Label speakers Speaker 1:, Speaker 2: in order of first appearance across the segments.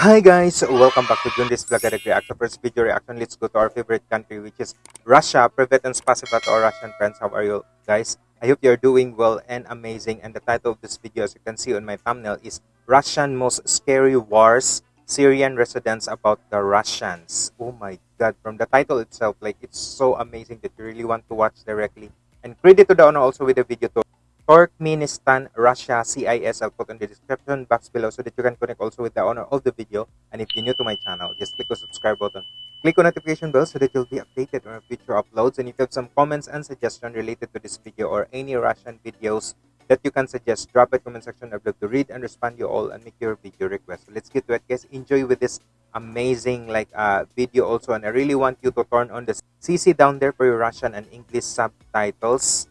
Speaker 1: Hi guys, welcome back to Jundis Vlog Direct Reaction. First video reaction, let's go to our favorite country which is Russia. Private and spasiba to our Russian friends. How are you guys? I hope you're doing well and amazing. And the title of this video as you can see on my thumbnail is Russian Most Scary Wars, Syrian Residents About the Russians. Oh my god, from the title itself, like it's so amazing that you really want to watch directly. And credit to the owner also with the video to Turkmenistan, Russia, CIS. I'll put in the description box below so that you can connect also with the owner of the video. And if you're new to my channel, just click the subscribe button. Click on notification bell so that you'll be updated on future uploads. And if you have some comments and suggestions related to this video or any Russian videos that you can suggest, drop it comment section. I'd love to read and respond you all and make your video request. So let's get to it, guys. Enjoy with this amazing like uh, video also. And I really want you to turn on the CC down there for your Russian and English subtitles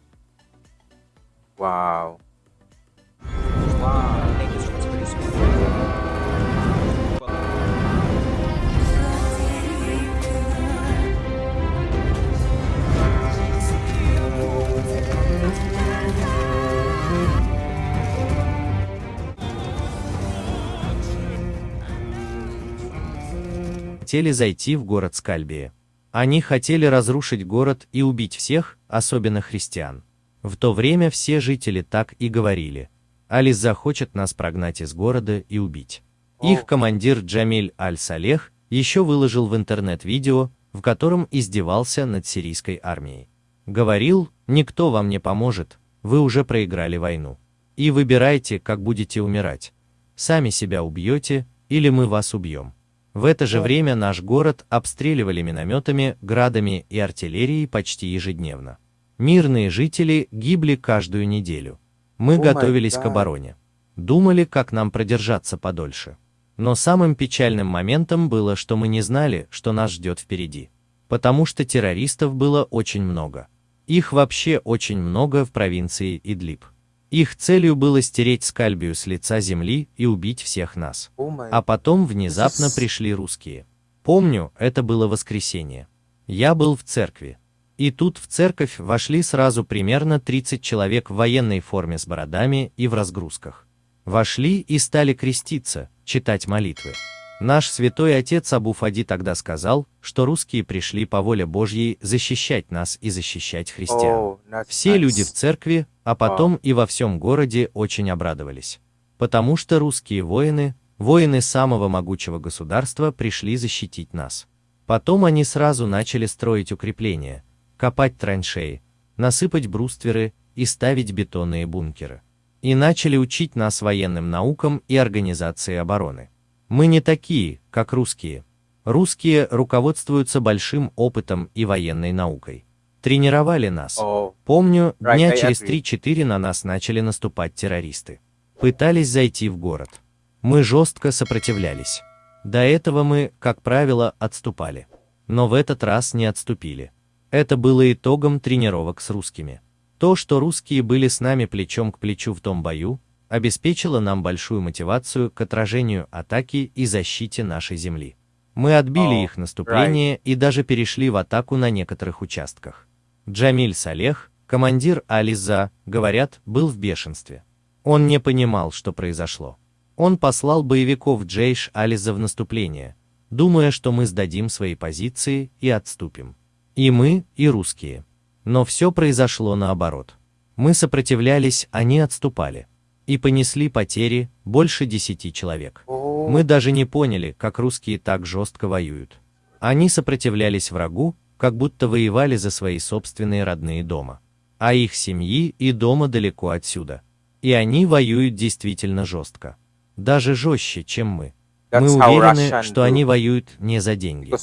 Speaker 1: This
Speaker 2: Хотели зайти в город Скальбия. Они хотели разрушить город и убить всех, особенно христиан. В то время все жители так и говорили. Алис захочет нас прогнать из города и убить. Их командир Джамиль Аль-Салех еще выложил в интернет видео, в котором издевался над сирийской армией. Говорил, никто вам не поможет, вы уже проиграли войну. И выбирайте, как будете умирать. Сами себя убьете, или мы вас убьем. В это же время наш город обстреливали минометами, градами и артиллерией почти ежедневно. Мирные жители гибли каждую неделю. Мы oh готовились к обороне. Думали, как нам продержаться подольше. Но самым печальным моментом было, что мы не знали, что нас ждет впереди. Потому что террористов было очень много. Их вообще очень много в провинции Идлиб. Их целью было стереть Скальбию с лица земли и убить всех нас. Oh а потом внезапно пришли русские. Помню, это было воскресенье. Я был в церкви. И тут в церковь вошли сразу примерно 30 человек в военной форме с бородами и в разгрузках. Вошли и стали креститься, читать молитвы. Наш святой отец Абу Фади тогда сказал, что русские пришли по воле Божьей защищать нас и защищать христиан. Все люди в церкви, а потом и во всем городе очень обрадовались. Потому что русские воины, воины самого могучего государства пришли защитить нас. Потом они сразу начали строить укрепления, копать траншеи, насыпать брустверы и ставить бетонные бункеры. И начали учить нас военным наукам и организации обороны. Мы не такие, как русские. Русские руководствуются большим опытом и военной наукой. Тренировали нас. Помню, дня через 3-4 на нас начали наступать террористы. Пытались зайти в город. Мы жестко сопротивлялись. До этого мы, как правило, отступали. Но в этот раз не отступили. Это было итогом тренировок с русскими. То, что русские были с нами плечом к плечу в том бою, обеспечило нам большую мотивацию к отражению атаки и защите нашей земли. Мы отбили oh, их наступление right. и даже перешли в атаку на некоторых участках. Джамиль Салех, командир Ализа, говорят, был в бешенстве. Он не понимал, что произошло. Он послал боевиков Джейш Ализа в наступление, думая, что мы сдадим свои позиции и отступим. И мы, и русские. Но все произошло наоборот. Мы сопротивлялись, они отступали. И понесли потери, больше десяти человек. Мы даже не поняли, как русские так жестко воюют. Они сопротивлялись врагу, как будто воевали за свои собственные родные дома. А их семьи и дома далеко отсюда. И они воюют действительно жестко. Даже жестче, чем мы. Мы уверены, что они воюют не за деньги.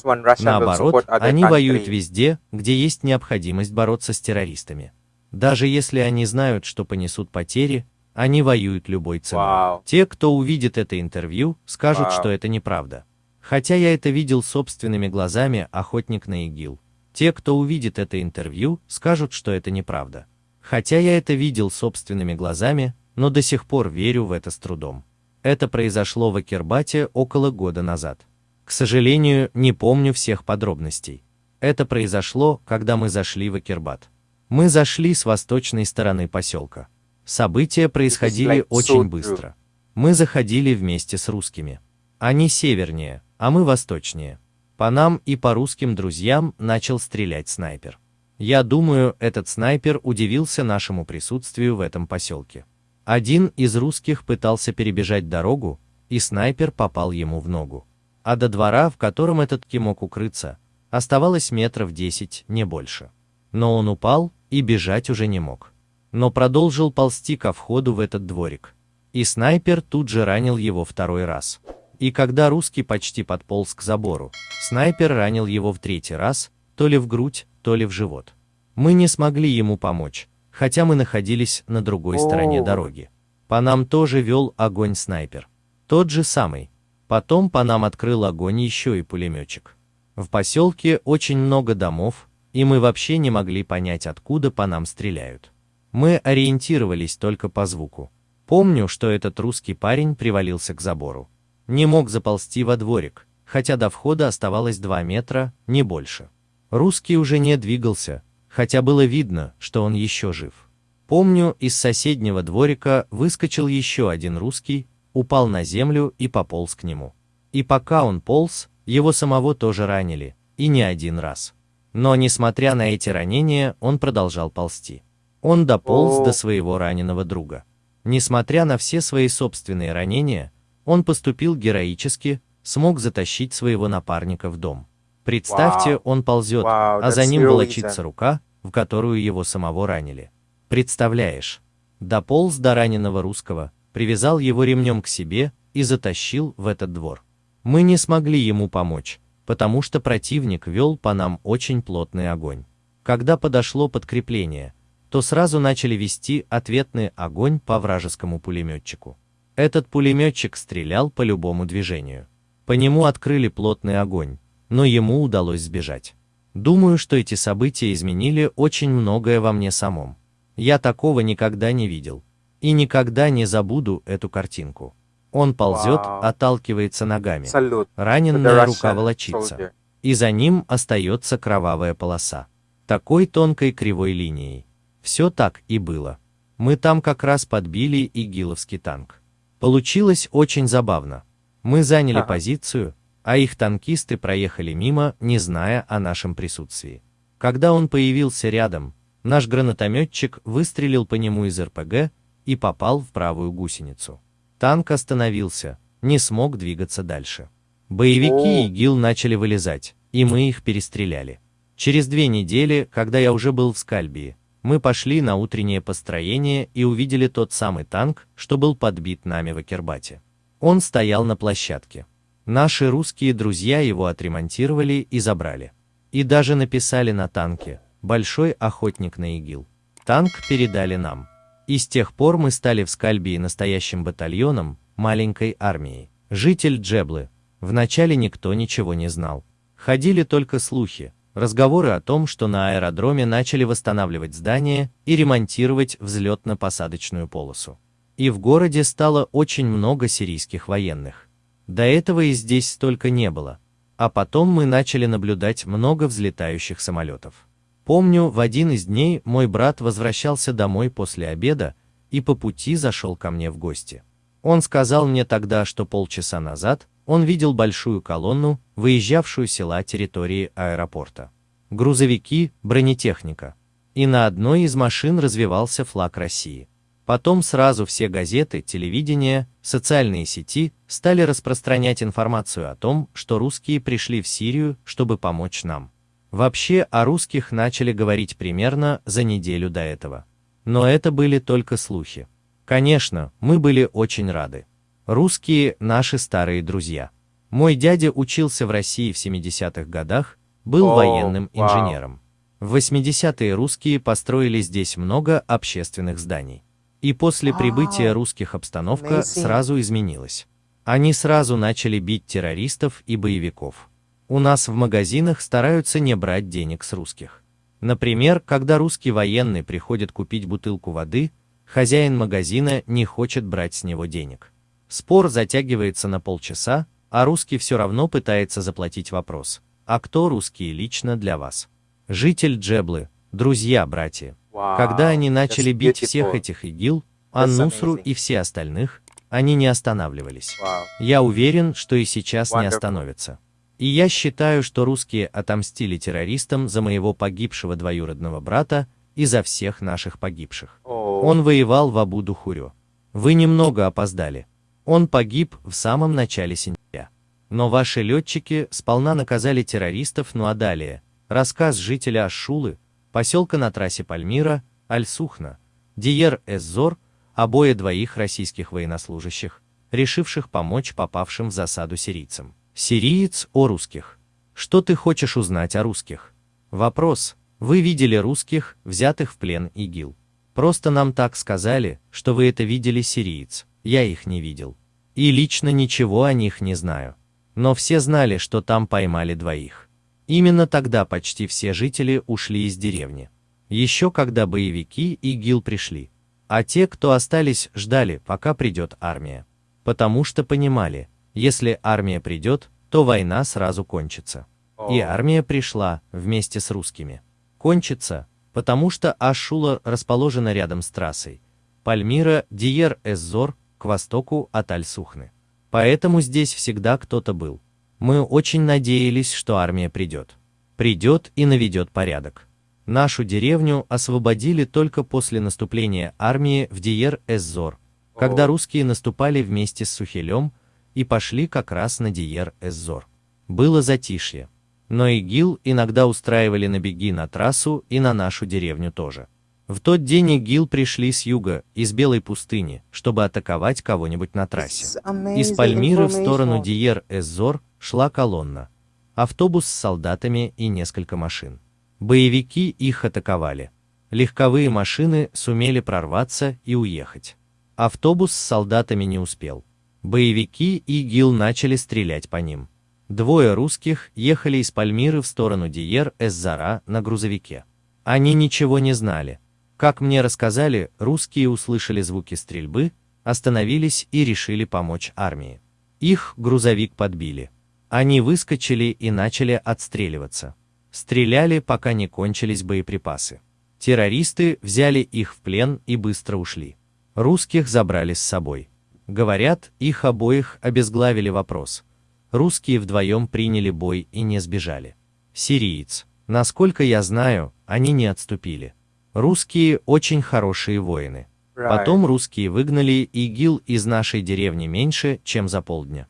Speaker 2: Наоборот, они воюют везде, где есть необходимость бороться с террористами. Даже если они знают, что понесут потери, они воюют любой ценой. Wow. Те, кто увидит это интервью, скажут, wow. что это неправда. Хотя я это видел собственными глазами, охотник на ИГИЛ. Те, кто увидит это интервью, скажут, что это неправда. Хотя я это видел собственными глазами, но до сих пор верю в это с трудом. Это произошло в Акербате около года назад. К сожалению, не помню всех подробностей. Это произошло, когда мы зашли в Акербат. Мы зашли с восточной стороны поселка. События происходили очень быстро. Мы заходили вместе с русскими. Они севернее, а мы восточнее. По нам и по русским друзьям начал стрелять снайпер. Я думаю, этот снайпер удивился нашему присутствию в этом поселке. Один из русских пытался перебежать дорогу, и снайпер попал ему в ногу. А до двора, в котором этот ки мог укрыться, оставалось метров десять, не больше. Но он упал и бежать уже не мог. Но продолжил ползти ко входу в этот дворик. И снайпер тут же ранил его второй раз. И когда русский почти подполз к забору, снайпер ранил его в третий раз, то ли в грудь, то ли в живот. Мы не смогли ему помочь, хотя мы находились на другой стороне дороги. По нам тоже вел огонь снайпер. Тот же самый. Потом по нам открыл огонь еще и пулеметчик. В поселке очень много домов, и мы вообще не могли понять, откуда по нам стреляют. Мы ориентировались только по звуку. Помню, что этот русский парень привалился к забору. Не мог заползти во дворик, хотя до входа оставалось 2 метра, не больше. Русский уже не двигался, хотя было видно, что он еще жив. Помню, из соседнего дворика выскочил еще один русский, упал на землю и пополз к нему. И пока он полз, его самого тоже ранили, и не один раз. Но несмотря на эти ранения, он продолжал ползти. Он дополз до своего раненого друга. Несмотря на все свои собственные ранения, он поступил героически, смог затащить своего напарника в дом. Представьте, он ползет, а за ним волочится рука, в которую его самого ранили. Представляешь? Дополз до раненого русского, привязал его ремнем к себе и затащил в этот двор. Мы не смогли ему помочь, потому что противник вел по нам очень плотный огонь. Когда подошло подкрепление, то сразу начали вести ответный огонь по вражескому пулеметчику. Этот пулеметчик стрелял по любому движению. По нему открыли плотный огонь, но ему удалось сбежать. Думаю, что эти события изменили очень многое во мне самом. Я такого никогда не видел. И никогда не забуду эту картинку. Он ползет,
Speaker 1: Вау.
Speaker 2: отталкивается ногами.
Speaker 1: Salute
Speaker 2: Раненная рука волочится.
Speaker 1: soldier.
Speaker 2: И за ним остается кровавая полоса. Такой тонкой кривой линией. Все так и было. Мы там как раз подбили игиловский танк. Получилось очень забавно. Мы заняли
Speaker 1: Ага.
Speaker 2: позицию, а их танкисты проехали мимо, не зная о нашем присутствии. Когда он появился рядом, наш гранатометчик выстрелил по нему из РПГ и попал в правую гусеницу. Танк остановился, не смог двигаться дальше. Боевики. ИГИЛ начали вылезать, и мы их перестреляли. Через две недели, когда я уже был в Скальбии, мы пошли на утреннее построение и увидели тот самый танк, что был подбит нами в Акербате. Он стоял на площадке. Наши русские друзья его отремонтировали и забрали. И даже написали на танке «Большой охотник на ИГИЛ». Танк передали нам. И с тех пор мы стали в Скальбии настоящим батальоном, маленькой армией. Житель Джеблы. Вначале никто ничего не знал. Ходили только слухи, разговоры о том, что на аэродроме начали восстанавливать здания и ремонтировать взлетно-посадочную полосу. И в городе стало очень много сирийских военных. До этого и здесь столько не было. А потом мы начали наблюдать много взлетающих самолетов. Помню, в один из дней мой брат возвращался домой после обеда и по пути зашел ко мне в гости. Он сказал мне тогда, что полчаса назад он видел большую колонну, выезжавшую села территории аэропорта. Грузовики, бронетехника. И на одной из машин развивался флаг России. Потом сразу все газеты, телевидение, социальные сети стали распространять информацию о том, что русские пришли в Сирию, чтобы помочь нам. Вообще о русских начали говорить примерно за неделю до этого. Но это были только слухи. Конечно, мы были очень рады. Русские – наши старые друзья. Мой дядя учился в России в 70-х годах, был
Speaker 1: О,
Speaker 2: военным инженером. В 80-е русские построили здесь много общественных зданий. И после
Speaker 1: Вау.
Speaker 2: прибытия русских обстановка сразу изменилась. Они сразу начали бить террористов и боевиков. У нас в магазинах стараются не брать денег с русских. Например, когда русский военный приходит купить бутылку воды, хозяин магазина не хочет брать с него денег. Спор затягивается на полчаса, а русский все равно пытается заплатить вопрос. А кто русские лично для вас? Житель Джеблы, друзья, братья.
Speaker 1: Wow,
Speaker 2: Когда они начали бить всех этих ИГИЛ, Ан-Нусру и все остальных, они не останавливались. Я уверен, что и сейчас не остановятся. И я считаю, что русские отомстили террористам за моего погибшего двоюродного брата и за всех наших погибших. Он воевал в Абу-Духурю. Вы немного опоздали. Он погиб в самом начале сентября. Но ваши летчики сполна наказали террористов, ну а далее. Рассказ жителя Ашулы, поселка на трассе Пальмира, Аль-Сухна, Диер Эззор, обои двоих российских военнослужащих, решивших помочь попавшим в засаду сирийцам. Сириец о русских. Что ты хочешь узнать о русских? Вопрос. Вы видели русских, взятых в плен ИГИЛ? Просто нам так сказали, что вы это видели сириец. Я их не видел. И лично ничего о них не знаю. Но все знали, что там поймали двоих. Именно тогда почти все жители ушли из деревни. Еще когда боевики ИГИЛ пришли. А те, кто остались, ждали, пока придет армия. Потому что понимали, если армия придет, то война сразу кончится. И армия пришла вместе с русскими. Кончится, потому что Ашула расположена рядом с трассой. Пальмира, Диер, Эззор, к востоку от Аль-Сухны. Поэтому здесь всегда кто-то был. Мы очень надеялись, что армия придет. Придет и наведет порядок. Нашу деревню освободили только после наступления армии в Диер-Эззор, когда русские наступали вместе с Сухилем и пошли как раз на Диер-Эззор. Было затишье. Но ИГИЛ иногда устраивали набеги на трассу и на нашу деревню тоже. В тот день ИГИЛ пришли с юга, из Белой пустыни, чтобы атаковать кого-нибудь на трассе. Из Пальмиры в сторону. Диер-Эззор шла колонна. Автобус с солдатами и несколько машин. Боевики их атаковали. Легковые машины сумели прорваться и уехать. Автобус с солдатами не успел. Боевики и ИГИЛ начали стрелять по ним. Двое русских ехали из Пальмиры в сторону Диер-Эззара на грузовике. Они ничего не знали. Как мне рассказали, русские услышали звуки стрельбы, остановились и решили помочь армии. Их грузовик подбили. Они выскочили и начали отстреливаться. Стреляли, пока не кончились боеприпасы. Террористы взяли их в плен и быстро ушли. Русских забрали с собой. Говорят, их обоих обезглавили вопрос. Русские вдвоем приняли бой и не сбежали. Сириец. Насколько я знаю, они не отступили. Русские очень хорошие воины. Потом русские выгнали ИГИЛ из нашей деревни меньше, чем за полдня.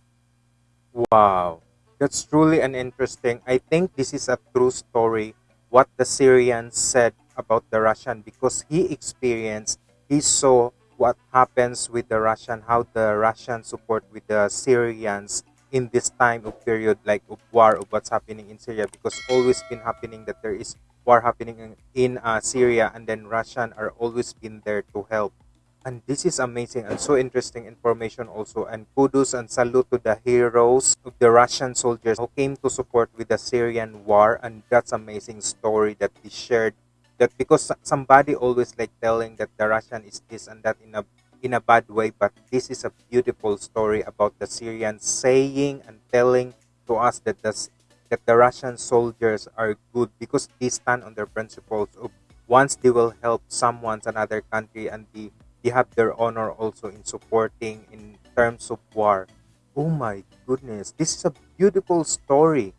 Speaker 1: Wow, that's truly an interesting. I think this is a true story. What the Syrians said about the Russian because he experienced, he saw what happens with the Russian, how the Russian support with the Syrians in this time of period like of war of what's happening in Syria because always been happening that there is war happening in, uh, Syria and then Russian are always been there to help and this is amazing and so interesting information also. And kudos and salute to the heroes of the russian soldiers who came to support with the syrian war. And that's amazing story that he shared. That because somebody always like telling that the russian is this and that in a in a bad way. But this is a beautiful story about the syrians saying and telling to us that the, that the russian soldiers are good because they stand on their principles of once they will help someone's another country and they they have their honor also in supporting in terms of war. Oh my goodness, this is a beautiful story.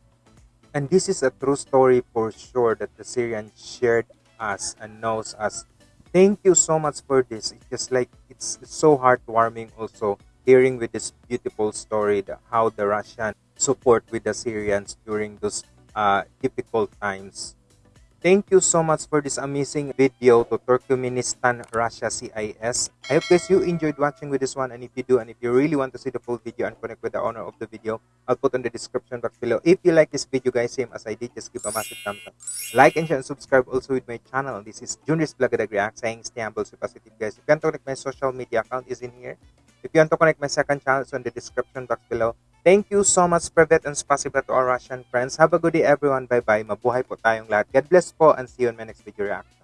Speaker 1: And this is a true story for sure that the Syrian shared us and knows us. Thank you so much for this. It's just like it's so heartwarming also hearing with this beautiful story that how the Russian support with the Syrians during those uh, difficult times. Thank you so much for this amazing video to Turkmenistan Russia CIS. I hope guys you enjoyed watching with this one and if you do and if you really want to see the full video and connect with the owner of the video, I'll put in the description box below. If you like this video guys, same as I did, just give a massive thumbs up. Like and share and subscribe also with my channel. This is Junior's Blagadag React saying stay humble, stay positive guys. If you want to connect my social media account is in here. If you want to connect my second channel, it's in the description box below. Thank you so much, Privet and Spasiba to our Russian friends. Have a good day, everyone. Bye-bye. Mabuhay po tayong lahat. God bless po and see you in my next video reaction.